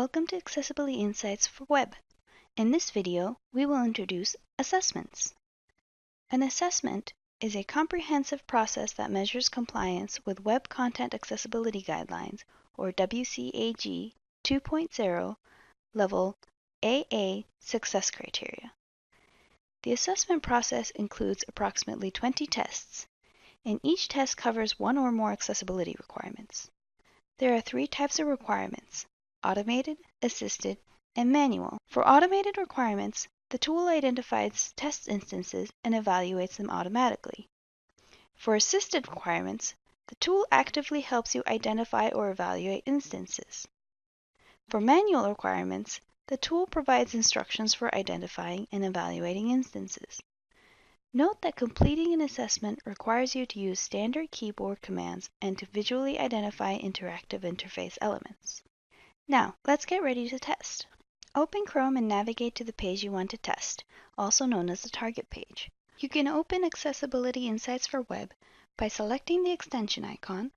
Welcome to Accessibility Insights for Web. In this video, we will introduce assessments. An assessment is a comprehensive process that measures compliance with Web Content Accessibility Guidelines, or WCAG 2.0 level AA success criteria. The assessment process includes approximately 20 tests, and each test covers one or more accessibility requirements. There are three types of requirements, automated, assisted, and manual. For automated requirements, the tool identifies test instances and evaluates them automatically. For assisted requirements, the tool actively helps you identify or evaluate instances. For manual requirements, the tool provides instructions for identifying and evaluating instances. Note that completing an assessment requires you to use standard keyboard commands and to visually identify interactive interface elements. Now, let's get ready to test. Open Chrome and navigate to the page you want to test, also known as the target page. You can open Accessibility Insights for Web by selecting the extension icon,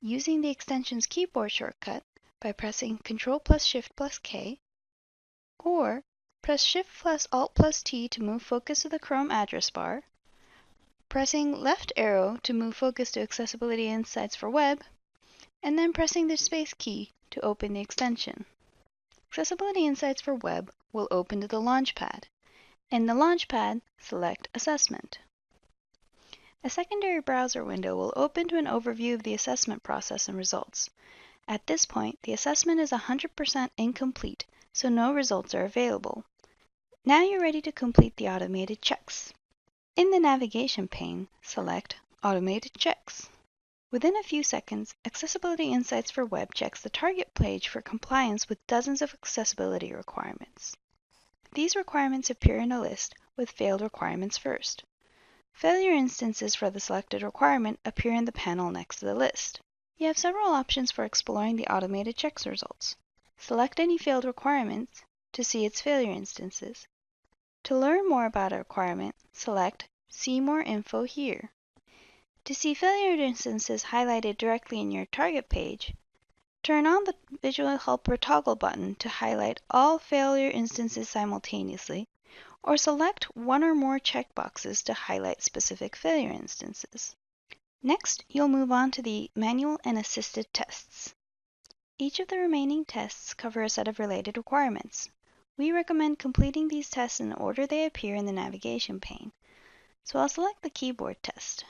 using the extension's keyboard shortcut by pressing Ctrl plus Shift plus K, or press Shift plus Alt plus T to move focus to the Chrome address bar, pressing left arrow to move focus to Accessibility Insights for Web, and then pressing the space key to open the extension. Accessibility Insights for Web will open to the Launchpad. In the Launchpad, select Assessment. A secondary browser window will open to an overview of the assessment process and results. At this point, the assessment is 100% incomplete, so no results are available. Now you're ready to complete the automated checks. In the navigation pane, select Automated Checks. Within a few seconds, Accessibility Insights for Web checks the target page for compliance with dozens of accessibility requirements. These requirements appear in a list with failed requirements first. Failure instances for the selected requirement appear in the panel next to the list. You have several options for exploring the automated checks results. Select any failed requirements to see its failure instances. To learn more about a requirement, select See More Info here. To see failure instances highlighted directly in your target page, turn on the Visual Helper toggle button to highlight all failure instances simultaneously, or select one or more checkboxes to highlight specific failure instances. Next, you'll move on to the manual and assisted tests. Each of the remaining tests cover a set of related requirements. We recommend completing these tests in the order they appear in the navigation pane. So I'll select the keyboard test.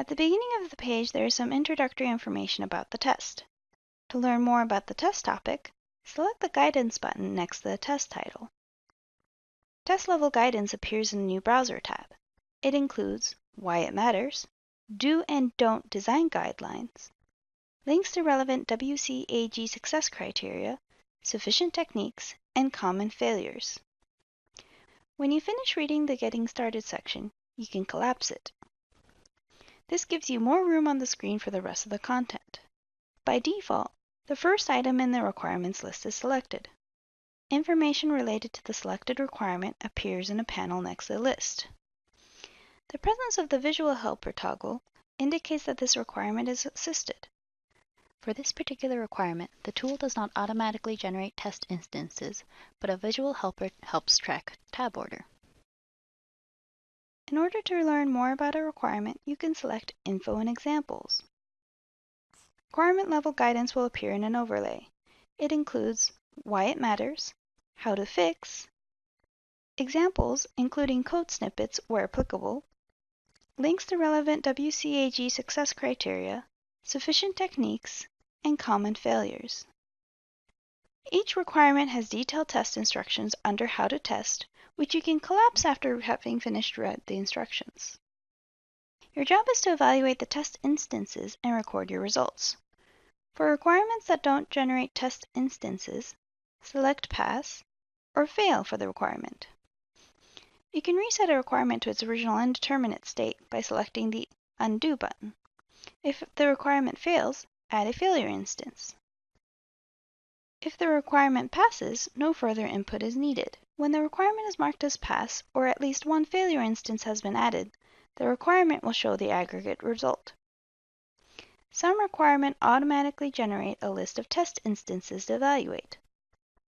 At the beginning of the page, there is some introductory information about the test. To learn more about the test topic, select the Guidance button next to the test title. Test level guidance appears in the new Browser tab. It includes why it matters, do and don't design guidelines, links to relevant WCAG success criteria, sufficient techniques, and common failures. When you finish reading the Getting Started section, you can collapse it. This gives you more room on the screen for the rest of the content. By default, the first item in the requirements list is selected. Information related to the selected requirement appears in a panel next to the list. The presence of the Visual Helper toggle indicates that this requirement is assisted. For this particular requirement, the tool does not automatically generate test instances, but a visual helper helps track tab order. In order to learn more about a requirement, you can select Info and Examples. Requirement level guidance will appear in an overlay. It includes why it matters, how to fix, examples including code snippets where applicable, links to relevant WCAG success criteria, sufficient techniques, and common failures. Each requirement has detailed test instructions under How to Test, which you can collapse after having finished read the instructions. Your job is to evaluate the test instances and record your results. For requirements that don't generate test instances, select Pass or Fail for the requirement. You can reset a requirement to its original indeterminate state by selecting the Undo button. If the requirement fails, add a failure instance. If the requirement passes, no further input is needed. When the requirement is marked as pass, or at least one failure instance has been added, the requirement will show the aggregate result. Some requirements automatically generate a list of test instances to evaluate.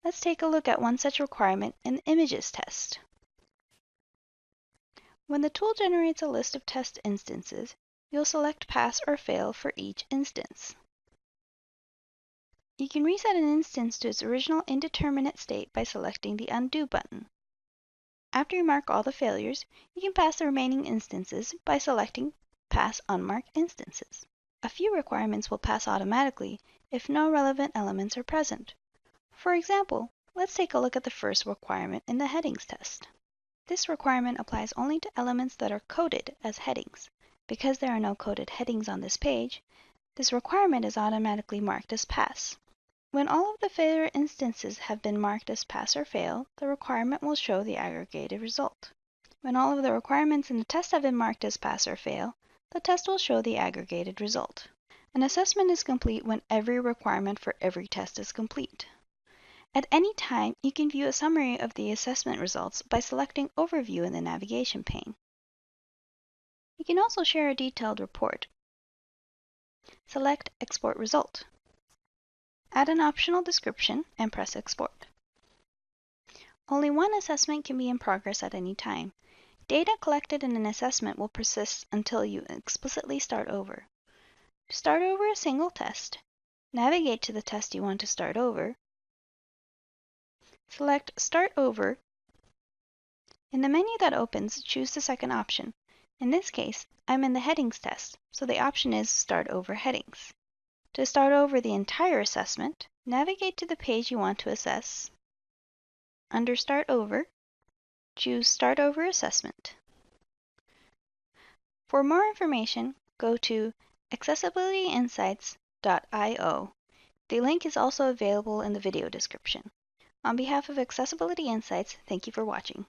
Let's take a look at one such requirement in the images test. When the tool generates a list of test instances, you'll select pass or fail for each instance. You can reset an instance to its original indeterminate state by selecting the Undo button. After you mark all the failures, you can pass the remaining instances by selecting Pass Unmarked Instances. A few requirements will pass automatically if no relevant elements are present. For example, let's take a look at the first requirement in the headings test. This requirement applies only to elements that are coded as headings. Because there are no coded headings on this page, this requirement is automatically marked as pass. When all of the failure instances have been marked as pass or fail, the requirement will show the aggregated result. When all of the requirements in the test have been marked as pass or fail, the test will show the aggregated result. An assessment is complete when every requirement for every test is complete. At any time, you can view a summary of the assessment results by selecting Overview in the navigation pane. You can also share a detailed report. Select Export Result. Add an optional description and press Export. Only one assessment can be in progress at any time. Data collected in an assessment will persist until you explicitly start over. To start over a single test, navigate to the test you want to start over, select Start Over. In the menu that opens, choose the second option. In this case, I'm in the headings test, so the option is Start Over Headings. To start over the entire assessment, navigate to the page you want to assess. Under Start Over, choose Start Over Assessment. For more information, go to accessibilityinsights.io. The link is also available in the video description. On behalf of Accessibility Insights, thank you for watching.